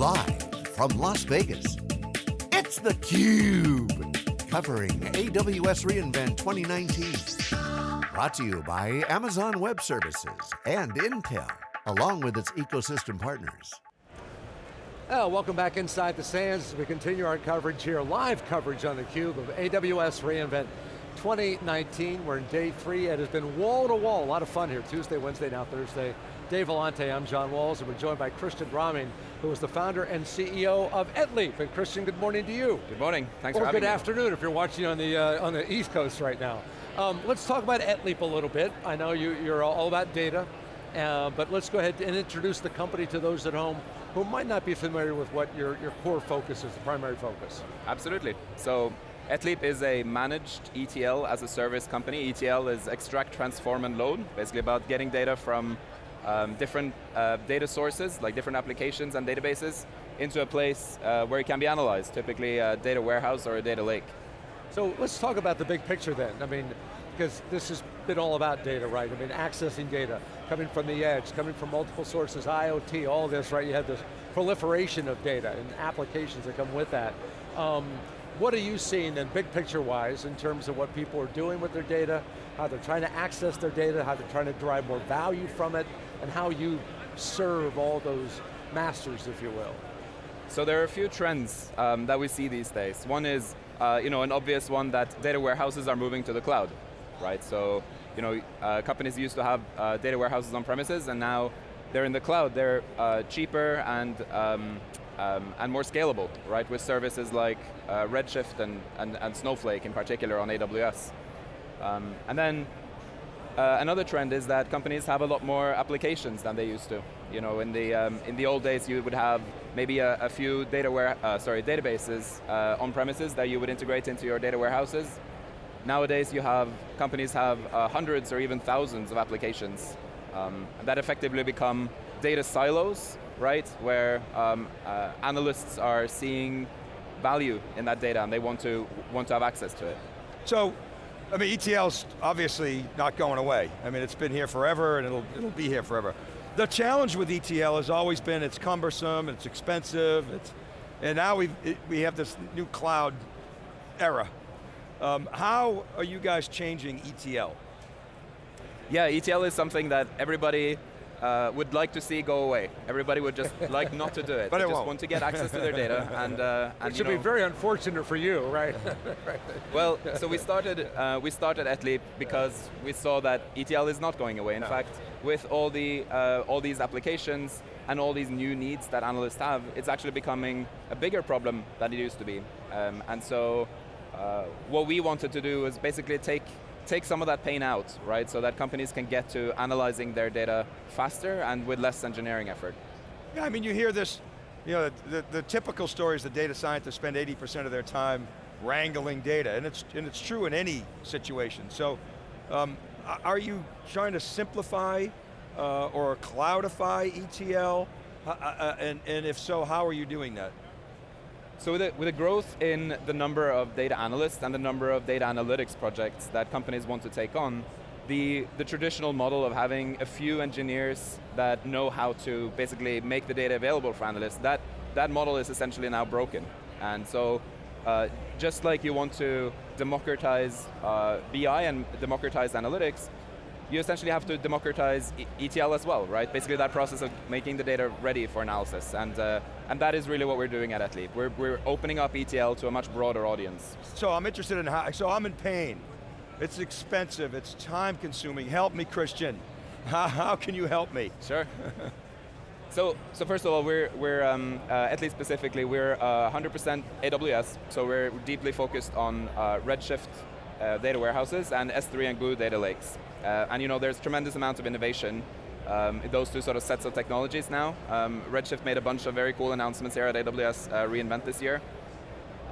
Live from Las Vegas, it's theCUBE. Covering AWS reInvent 2019. Brought to you by Amazon Web Services and Intel, along with its ecosystem partners. Well, welcome back inside the sands we continue our coverage here, live coverage on theCUBE of AWS reInvent 2019. We're in day three. It has been wall to wall, a lot of fun here. Tuesday, Wednesday, now Thursday. Dave Vellante, I'm John Walls, and we're joined by Christian Romming, who is the founder and CEO of Etleap. And Christian, good morning to you. Good morning, thanks or for having good afternoon if you're watching on the, uh, on the East Coast right now. Um, let's talk about Etleap a little bit. I know you, you're all about data, uh, but let's go ahead and introduce the company to those at home who might not be familiar with what your, your core focus is, the primary focus. Absolutely. So Etleap is a managed ETL as a service company. ETL is extract, transform, and load, basically about getting data from um, different uh, data sources, like different applications and databases, into a place uh, where it can be analyzed, typically a data warehouse or a data lake. So let's talk about the big picture then. I mean, because this has been all about data, right? I mean, accessing data, coming from the edge, coming from multiple sources, IoT, all this, right? You have this proliferation of data and applications that come with that. Um, what are you seeing then, big picture wise, in terms of what people are doing with their data, how they're trying to access their data, how they're trying to derive more value from it, and how you serve all those masters, if you will? So there are a few trends um, that we see these days. One is, uh, you know, an obvious one that data warehouses are moving to the cloud, right? So, you know, uh, companies used to have uh, data warehouses on premises, and now they're in the cloud. They're uh, cheaper and um, um, and more scalable, right? With services like uh, Redshift and, and, and Snowflake in particular on AWS. Um, and then uh, another trend is that companies have a lot more applications than they used to. You know, in the um, in the old days, you would have maybe a, a few data ware, uh, sorry, databases uh, on premises that you would integrate into your data warehouses. Nowadays, you have companies have uh, hundreds or even thousands of applications um, that effectively become data silos, right? Where um, uh, analysts are seeing value in that data and they want to want to have access to it. So, I mean, ETL's obviously not going away. I mean, it's been here forever and it'll, it'll be here forever. The challenge with ETL has always been it's cumbersome, it's expensive, it's, and now we it, we have this new cloud era. Um, how are you guys changing ETL? Yeah, ETL is something that everybody uh, would like to see go away. Everybody would just like not to do it. But they it just won't. want to get access to their data and, uh, and It should you be very unfortunate for you, right? right. Well, so we started, uh, we started Etleap because we saw that ETL is not going away. In fact, with all, the, uh, all these applications and all these new needs that analysts have, it's actually becoming a bigger problem than it used to be. Um, and so uh, what we wanted to do was basically take, take some of that pain out, right? So that companies can get to analyzing their data faster and with less engineering effort. Yeah, I mean, you hear this, you know, the, the typical story is the data scientists spend 80% of their time wrangling data, and it's, and it's true in any situation. So, um, are you trying to simplify uh, or cloudify ETL? Uh, uh, and, and if so, how are you doing that? So with the, with the growth in the number of data analysts and the number of data analytics projects that companies want to take on, the, the traditional model of having a few engineers that know how to basically make the data available for analysts, that, that model is essentially now broken. And so, uh, just like you want to democratize uh, BI and democratize analytics, you essentially have to democratize E- ETL as well, right? Basically that process of making the data ready for analysis. And, uh, and that is really what we're doing at Etleap. We're, we're opening up ETL to a much broader audience. So I'm interested in how, so I'm in pain. It's expensive, it's time consuming. Help me, Christian. How, how can you help me? Sure. so, so first of all, we're, we're um, uh, at least specifically, we're 100% AWS, so we're deeply focused on uh, Redshift uh, data warehouses and S3 and Glue data lakes. Uh, and you know, there's tremendous amount of innovation um, in those two sort of sets of technologies now. Um, Redshift made a bunch of very cool announcements here at AWS uh, reInvent this year.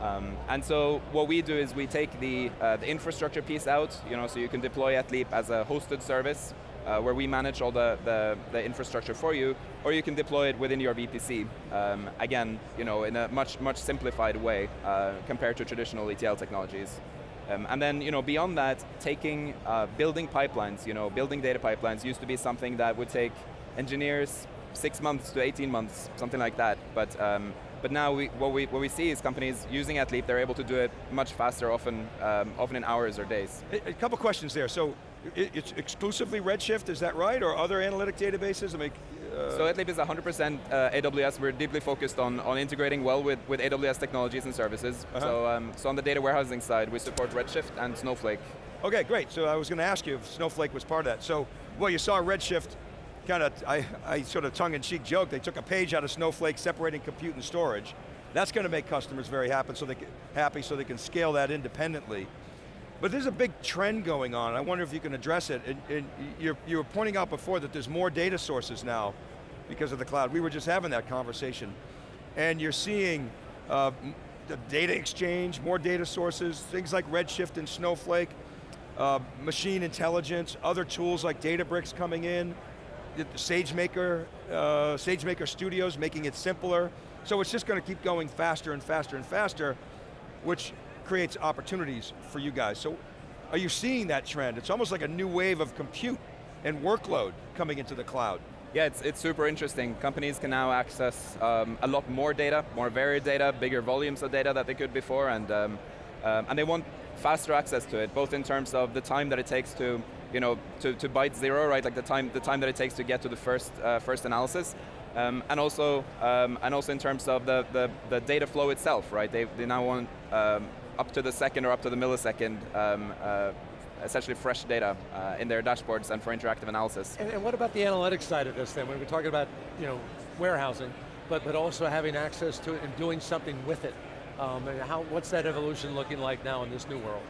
Um, and so what we do is we take the, uh, the infrastructure piece out, you know, so you can deploy Etleap as a hosted service uh, where we manage all the, the, the, infrastructure for you, or you can deploy it within your VPC. Um, again, you know, in a much, much simplified way uh, compared to traditional ETL technologies. Um, and then, you know, beyond that, taking, uh, building pipelines, you know, building data pipelines used to be something that would take engineers six months to 18 months, something like that. But um, but now we, what we what we see is companies using Etleap, they're able to do it much faster, often um, often in hours or days. A, a couple questions there. So it's exclusively Redshift, is that right, or other analytic databases? I mean, uh, so Etleap is 100% uh, AWS. We're deeply focused on, on integrating well with, with AWS technologies and services. Uh -huh. So, um, so on the data warehousing side, we support Redshift and Snowflake. Okay, great. So I was going to ask you if Snowflake was part of that. So, well, you saw Redshift kind of, I, I sort of tongue-in-cheek joke, they took a page out of Snowflake separating compute and storage. That's going to make customers very happy so, they can, happy so they can scale that independently. But there's a big trend going on. I wonder if you can address it. And, and you're, you were pointing out before that there's more data sources now because of the cloud. We were just having that conversation. And you're seeing uh, the data exchange, more data sources, things like Redshift and Snowflake, uh, machine intelligence, other tools like Databricks coming in, SageMaker, uh, SageMaker Studios making it simpler. So it's just going to keep going faster and faster and faster, which creates opportunities for you guys. So are you seeing that trend? It's almost like a new wave of compute and workload coming into the cloud. Yeah, it's, it's super interesting. Companies can now access um, a lot more data, more varied data, bigger volumes of data that they could before, and, um, um, and they want faster access to it, both in terms of the time that it takes to, you know, to, to byte zero, right? Like the time, the time that it takes to get to the first, uh, first analysis. Um, and also, um, and also in terms of the, the, the, data flow itself, right? They, they now want um, up to the second or up to the millisecond um, uh, essentially fresh data uh, in their dashboards and for interactive analysis. And, and, what about the analytics side of this then? When we're talking about you know, warehousing, but, but also having access to it and doing something with it. Um, and how, what's that evolution looking like now in this new world?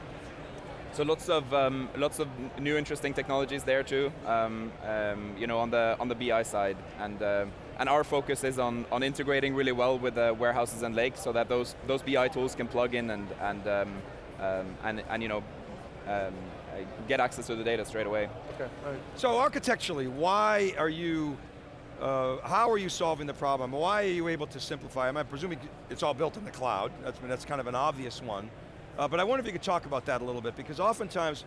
So lots of um, lots of new interesting technologies there too. Um, um, you know, on the on the BI side, and uh, and our focus is on on integrating really well with the warehouses and lakes, so that those those BI tools can plug in and and um, um, and and you know. get access to the data straight away. Okay, So architecturally, why are you uh, how are you solving the problem? Why are you able to simplify? I'm presuming it's all built in the cloud. That's, that's kind of an obvious one. Uh, but I wonder if you could talk about that a little bit, because oftentimes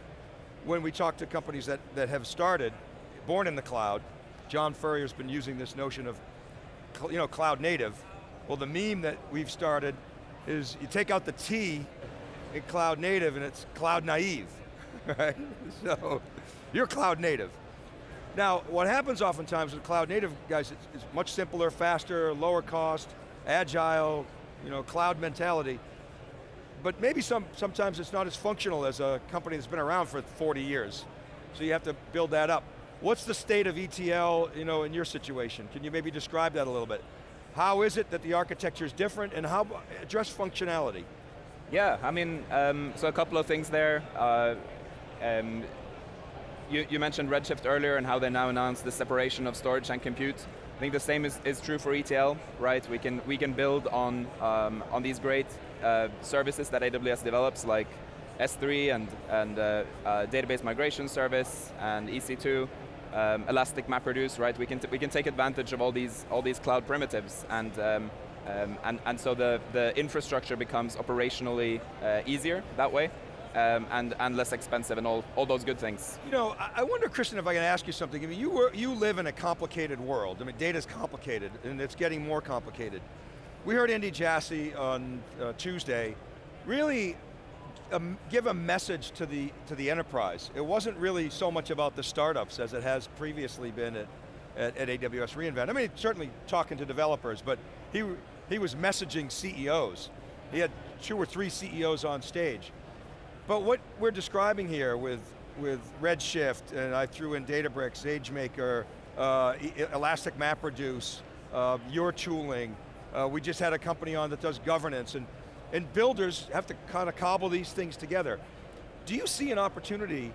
when we talk to companies that, that have started, born in the cloud, John Furrier's been using this notion of you know, cloud native. Well, the meme that we've started is you take out the T in cloud native and it's cloud naive, right? So, you're cloud native. Now, what happens oftentimes with cloud native guys, it's, it's much simpler, faster, lower cost, agile, you know, cloud mentality. But maybe some, sometimes it's not as functional as a company that's been around for 40 years. So you have to build that up. What's the state of ETL you know, in your situation? Can you maybe describe that a little bit? How is it that the architecture is different and how, address functionality? Yeah, I mean, um, so a couple of things there. Uh, um, you, you, mentioned Redshift earlier and how they now announced the separation of storage and compute. I think the same is, is true for ETL, right? We can, we can build on, um, on these great uh, services that AWS develops, like S3 and, and uh, uh, database migration service and EC2, um, Elastic MapReduce, right? We can, we can take advantage of all these, all these cloud primitives and, um, um, and, and so the, the infrastructure becomes operationally uh, easier that way um, and, and less expensive and all, all those good things. You know, I wonder, Christian, if I can ask you something. I mean, you, were, you live in a complicated world. I mean, data is complicated, and it's getting more complicated. We heard Andy Jassy on uh, Tuesday really give a message to the, to the enterprise. It wasn't really so much about the startups as it has previously been at, at, at AWS reInvent. I mean, certainly talking to developers, but he, he was messaging CEOs. He had two or three CEOs on stage. But what we're describing here with, with Redshift, and I threw in Databricks, SageMaker, uh, Elastic MapReduce, uh, your tooling, uh, we just had a company on that does governance, and, and builders have to kind of cobble these things together. Do you see an opportunity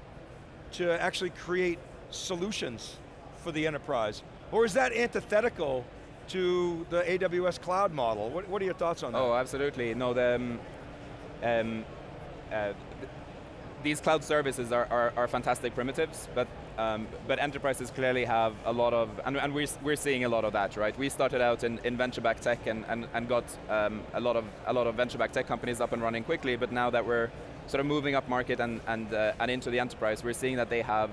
to actually create solutions for the enterprise? Or is that antithetical to the AWS cloud model? What, what are your thoughts on that? Oh, absolutely. No, the, um, um, uh, these cloud services are, are, are fantastic primitives, but um, but enterprises clearly have a lot of, and, and we're, we're seeing a lot of that, right? We started out in, in venture-backed tech and, and, and got um, a lot of a lot of venture-backed tech companies up and running quickly, but now that we're sort of moving up market and, and, uh, and into the enterprise, we're seeing that they have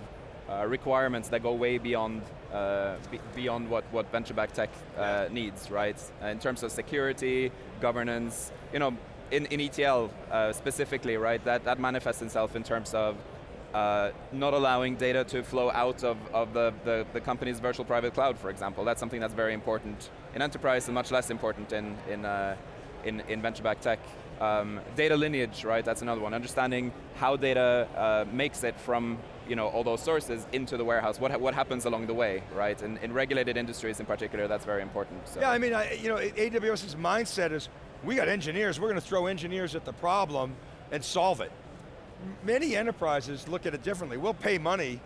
uh, requirements that go way beyond uh, be beyond what, what venture-backed tech uh, needs, right? in terms of security, governance, you know, in, in ETL uh, specifically, right, that, that manifests itself in terms of uh, not allowing data to flow out of, of the, the, the, company's virtual private cloud, for example. That's something that's very important in enterprise and much less important in, in, uh, in, in venture-backed tech. Um, data lineage, right, that's another one. Understanding how data uh, makes it from you know, all those sources into the warehouse. What, ha what happens along the way, right? And in regulated industries in particular, that's very important. So. Yeah, I mean, I, you know, AWS's mindset is, we got engineers, we're going to throw engineers at the problem and solve it. Many enterprises look at it differently. We'll pay money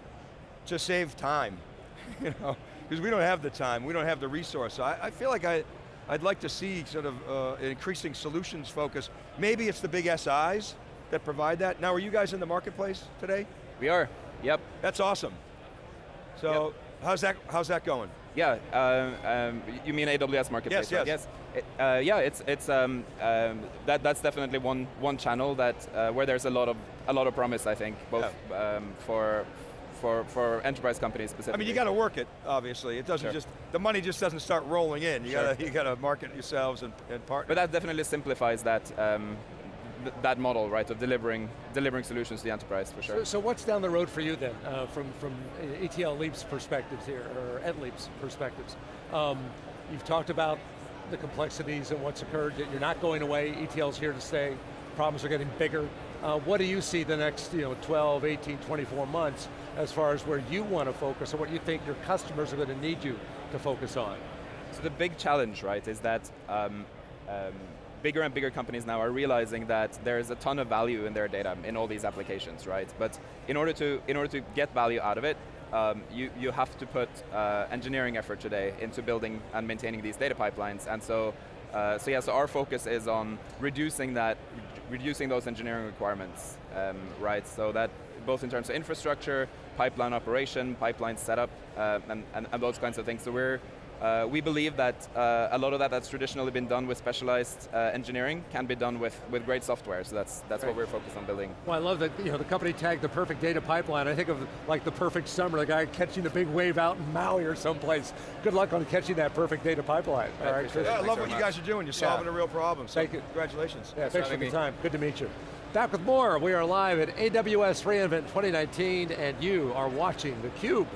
to save time, you know, because we don't have the time, we don't have the resource. So I, I feel like I, I'd like to see sort of uh, increasing solutions focus. Maybe it's the big SIs that provide that. Now, are you guys in the marketplace today? We are, yep. That's awesome. So, yep. how's, that, how's that going? Yeah, uh, um, you mean AWS Marketplace? Yes, yes. yes. uh, yeah, it's it's um, um, that that's definitely one one channel that uh, where there's a lot of a lot of promise. I think both yeah. Um, for for, for enterprise companies specifically. I mean, you got to work it, obviously. It doesn't sure. just, the money just doesn't start rolling in. You sure. got to you got to market yourselves and, and partner. But that definitely simplifies that um, th that model, right, of delivering delivering solutions to the enterprise for sure. So, so what's down the road for you then, uh, from from ETL Leap's perspectives here, or Etleap's perspectives? Um, you've talked about the complexities and what's occurred. that You're not going away. ETL's here to stay. Problems are getting bigger. Uh, what do you see the next you know, 12, 18, 24 months as far as where you want to focus or what you think your customers are going to need you to focus on? So the big challenge, right, is that um, um, bigger and bigger companies now are realizing that there's a ton of value in their data in all these applications, right? But in order to, in order to get value out of it, um, you, you have to put uh, engineering effort today into building and maintaining these data pipelines. And so, uh, so yeah, so our focus is on reducing that, reducing those engineering requirements, um, right? So that both in terms of infrastructure, pipeline operation, pipeline setup, uh, and, and, and, those kinds of things. So we're uh, we believe that uh, a lot of that that's traditionally been done with specialized uh, engineering can be done with, with great software, so that's, that's right. what we're focused on building. Well, I love that you know, the company tagged the perfect data pipeline. I think of like the perfect summer, the guy catching the big wave out in Maui or someplace. Good luck on catching that perfect data pipeline. All right, yeah, I love what you guys are doing. You're solving yeah. a real problem, so Thank you. congratulations. Yeah, thanks, thanks for the time. Good to meet you. Back with more. We are live at AWS reInvent 2019, and you are watching theCUBE.